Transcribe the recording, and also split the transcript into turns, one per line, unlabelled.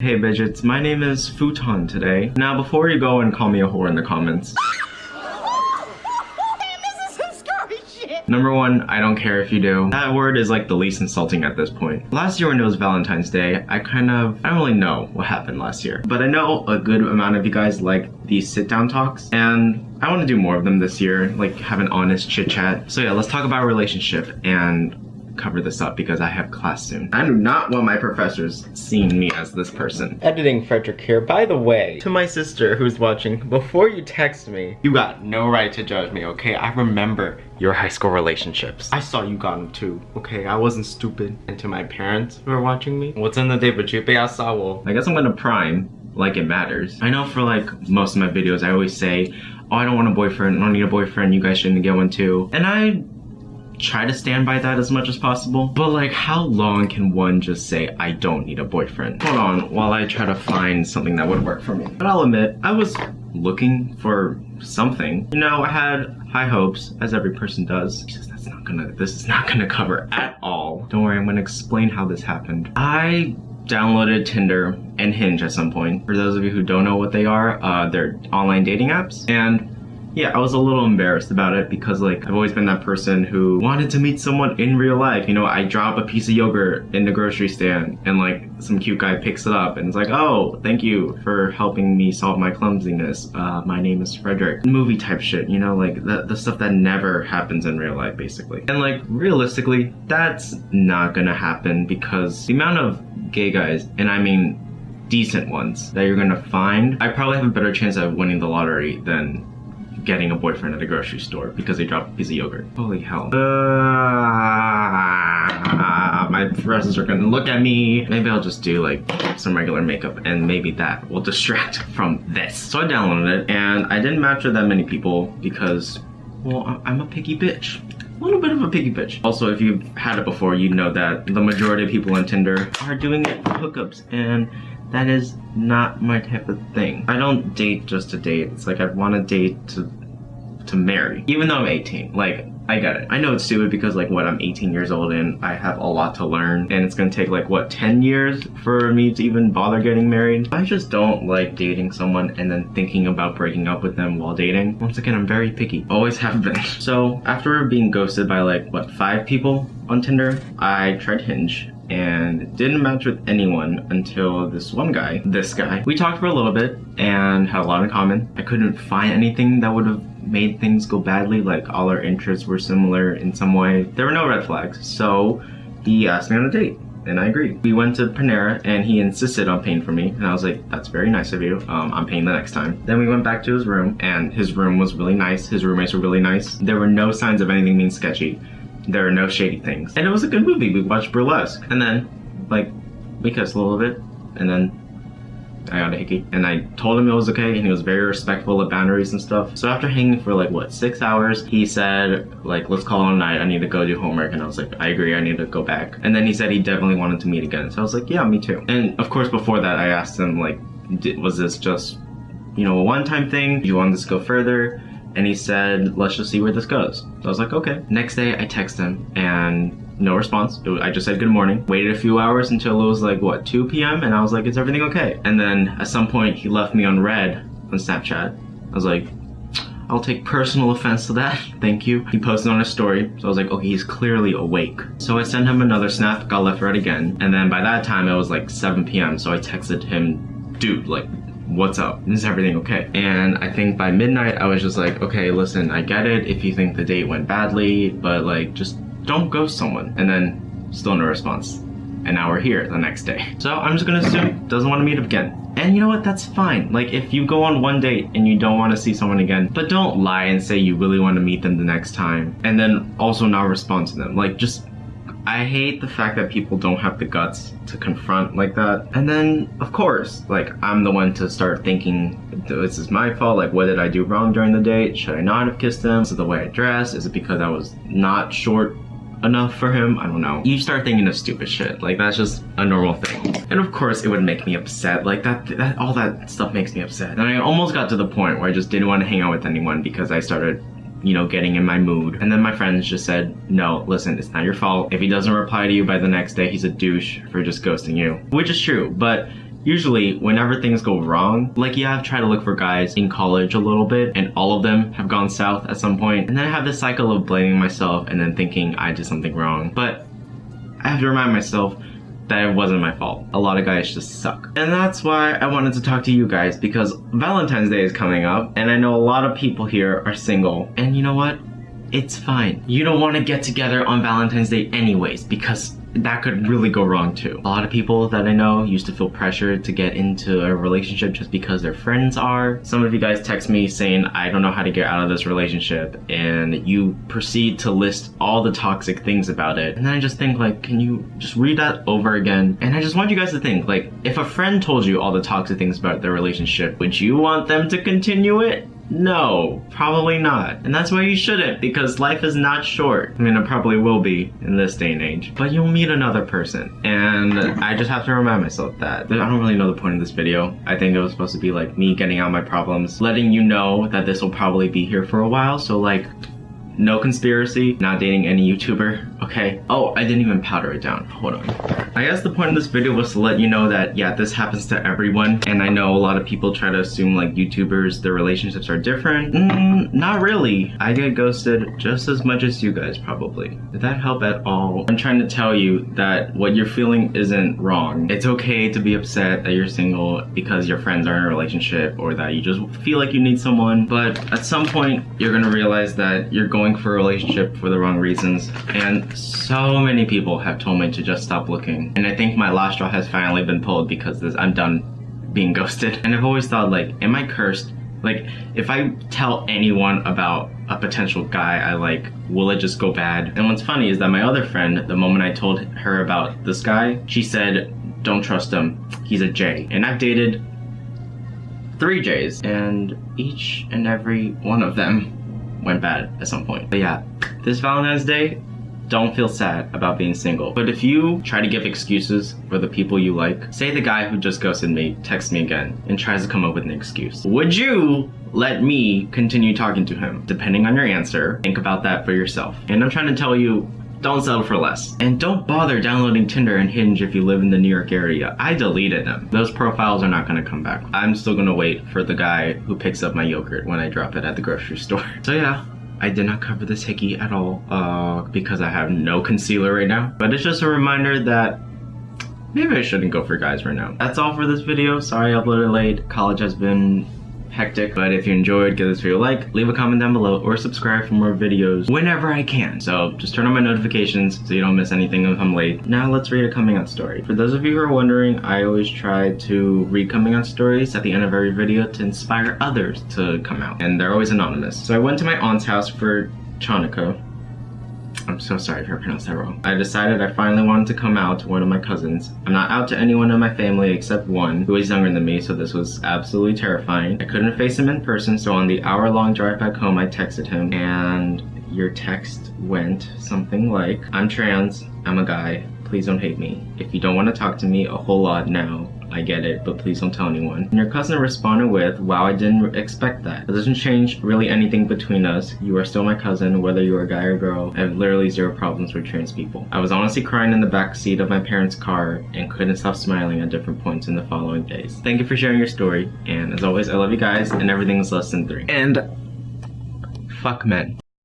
Hey Bidgets, my name is Futon today. Now before you go and call me a whore in the comments,
this is some scary shit.
number one, I don't care if you do. That word is like the least insulting at this point. Last year when it was Valentine's Day, I kind of, I don't really know what happened last year. But I know a good amount of you guys like these sit down talks and I want to do more of them this year, like have an honest chit chat. So yeah, let's talk about relationship and cover this up because I have class soon. I do not want my professors seeing me as this person. Editing Frederick here. By the way, to my sister who's watching, before you text me, you got no right to judge me, okay? I remember your high school relationships. I saw you got them too, okay? I wasn't stupid. And to my parents who are watching me, what's in the day but chupe asawo? I guess I'm gonna prime like it matters. I know for like most of my videos, I always say, oh, I don't want a boyfriend, I don't need a boyfriend, you guys shouldn't get one too. And I try to stand by that as much as possible. But like, how long can one just say, I don't need a boyfriend? Hold on, while I try to find something that would work for me. But I'll admit, I was looking for something. You know, I had high hopes, as every person does. That's not gonna, this is not gonna cover at all. Don't worry, I'm gonna explain how this happened. I downloaded Tinder and Hinge at some point. For those of you who don't know what they are, uh, they're online dating apps. And yeah, I was a little embarrassed about it because like I've always been that person who wanted to meet someone in real life. You know, I drop a piece of yogurt in the grocery stand and like some cute guy picks it up and it's like, oh, thank you for helping me solve my clumsiness. Uh, my name is Frederick. Movie type shit, you know, like the, the stuff that never happens in real life basically. And like realistically, that's not gonna happen because the amount of gay guys, and I mean decent ones that you're gonna find, I probably have a better chance of winning the lottery than getting a boyfriend at a grocery store because they dropped a piece of yogurt. Holy hell. Uh, my friends are gonna look at me. Maybe I'll just do like some regular makeup and maybe that will distract from this. So I downloaded it and I didn't match with that many people because, well, I'm a picky bitch a little bit of a picky bitch. Also, if you've had it before, you know that the majority of people on Tinder are doing it for hookups and that is not my type of thing. I don't date just to date. It's like I want to date to to marry. Even though I'm 18. Like, I get it. I know it's stupid because like what I'm 18 years old and I have a lot to learn and it's gonna take like what 10 years for me to even bother getting married. I just don't like dating someone and then thinking about breaking up with them while dating. Once again, I'm very picky. Always have been. So after being ghosted by like what five people on Tinder, I tried Hinge and didn't match with anyone until this one guy, this guy. We talked for a little bit and had a lot in common. I couldn't find anything that would have made things go badly, like all our interests were similar in some way. There were no red flags, so he asked me on a date and I agreed. We went to Panera and he insisted on paying for me and I was like, that's very nice of you. Um, I'm paying the next time. Then we went back to his room and his room was really nice. His roommates were really nice. There were no signs of anything being sketchy. There are no shady things. And it was a good movie. We watched Burlesque. And then, like, we kissed a little bit. And then I got a hickey. And I told him it was okay and he was very respectful of boundaries and stuff. So after hanging for like, what, six hours, he said, like, let's call it a night. I need to go do homework. And I was like, I agree. I need to go back. And then he said he definitely wanted to meet again. So I was like, yeah, me too. And of course, before that, I asked him, like, was this just, you know, a one-time thing? Do you want this to go further? And he said, let's just see where this goes. So I was like, okay. Next day I text him and no response. I just said good morning. Waited a few hours until it was like, what, 2 p.m.? And I was like, is everything okay? And then at some point he left me on read on Snapchat. I was like, I'll take personal offense to that. Thank you. He posted on a story. So I was like, okay, he's clearly awake. So I sent him another snap, got left read again. And then by that time it was like 7 p.m. So I texted him, dude, like what's up? Is everything okay? And I think by midnight, I was just like, okay, listen, I get it if you think the date went badly, but like, just don't ghost someone. And then still no response. And now we're here the next day. So I'm just gonna assume doesn't want to meet up again. And you know what, that's fine. Like if you go on one date and you don't want to see someone again, but don't lie and say you really want to meet them the next time. And then also not respond to them. Like just I hate the fact that people don't have the guts to confront like that. And then, of course, like, I'm the one to start thinking, this is my fault, like, what did I do wrong during the date? Should I not have kissed him? Is it the way I dressed? Is it because I was not short enough for him? I don't know. You start thinking of stupid shit. Like, that's just a normal thing. And of course, it would make me upset. Like, that, that all that stuff makes me upset. And I almost got to the point where I just didn't want to hang out with anyone because I started you know, getting in my mood. And then my friends just said, no, listen, it's not your fault. If he doesn't reply to you by the next day, he's a douche for just ghosting you. Which is true, but usually whenever things go wrong, like yeah, I've tried to look for guys in college a little bit and all of them have gone south at some point. And then I have this cycle of blaming myself and then thinking I did something wrong. But I have to remind myself that wasn't my fault. A lot of guys just suck. And that's why I wanted to talk to you guys because Valentine's Day is coming up and I know a lot of people here are single. And you know what? It's fine. You don't want to get together on Valentine's Day anyways because that could really go wrong too. A lot of people that I know used to feel pressured to get into a relationship just because their friends are. Some of you guys text me saying, I don't know how to get out of this relationship, and you proceed to list all the toxic things about it. And then I just think like, can you just read that over again? And I just want you guys to think like, if a friend told you all the toxic things about their relationship, would you want them to continue it? No, probably not. And that's why you shouldn't, because life is not short. I mean, it probably will be in this day and age. But you'll meet another person. And I just have to remind myself that. I don't really know the point of this video. I think it was supposed to be like me getting out my problems, letting you know that this will probably be here for a while. So like, no conspiracy, not dating any YouTuber, okay? Oh, I didn't even powder it down. Hold on. I guess the point of this video was to let you know that, yeah, this happens to everyone. And I know a lot of people try to assume like YouTubers, their relationships are different. Mm, not really. I get ghosted just as much as you guys probably. Did that help at all? I'm trying to tell you that what you're feeling isn't wrong. It's okay to be upset that you're single because your friends are in a relationship or that you just feel like you need someone. But at some point, you're gonna realize that you're going for a relationship for the wrong reasons. And so many people have told me to just stop looking. And I think my last straw has finally been pulled because this, I'm done being ghosted. And I've always thought like, am I cursed? Like, if I tell anyone about a potential guy I like, will it just go bad? And what's funny is that my other friend, the moment I told her about this guy, she said, don't trust him. He's a J. And I've dated three J's, and each and every one of them went bad at some point. But yeah, this Valentine's Day, don't feel sad about being single. But if you try to give excuses for the people you like, say the guy who just ghosted me texts me again and tries to come up with an excuse. Would you let me continue talking to him? Depending on your answer, think about that for yourself. And I'm trying to tell you, don't settle for less. And don't bother downloading Tinder and Hinge if you live in the New York area. I deleted them. Those profiles are not gonna come back. I'm still gonna wait for the guy who picks up my yogurt when I drop it at the grocery store. So yeah, I did not cover this hickey at all uh, because I have no concealer right now. But it's just a reminder that maybe I shouldn't go for guys right now. That's all for this video. Sorry I uploaded late. College has been hectic. But if you enjoyed, give this video a like, leave a comment down below, or subscribe for more videos whenever I can. So just turn on my notifications so you don't miss anything if I'm late. Now let's read a coming out story. For those of you who are wondering, I always try to read coming out stories at the end of every video to inspire others to come out. And they're always anonymous. So I went to my aunt's house for Chanukah I'm so sorry if I pronounced that wrong. I decided I finally wanted to come out to one of my cousins. I'm not out to anyone in my family except one who is younger than me, so this was absolutely terrifying. I couldn't face him in person, so on the hour-long drive back home, I texted him, and your text went something like, I'm trans, I'm a guy, please don't hate me. If you don't want to talk to me a whole lot now, I get it, but please don't tell anyone. And your cousin responded with, wow, I didn't expect that. It doesn't change really anything between us. You are still my cousin, whether you're a guy or girl. I have literally zero problems with trans people. I was honestly crying in the back seat of my parents' car and couldn't stop smiling at different points in the following days. Thank you for sharing your story, and as always, I love you guys, and everything is less than three. And fuck men.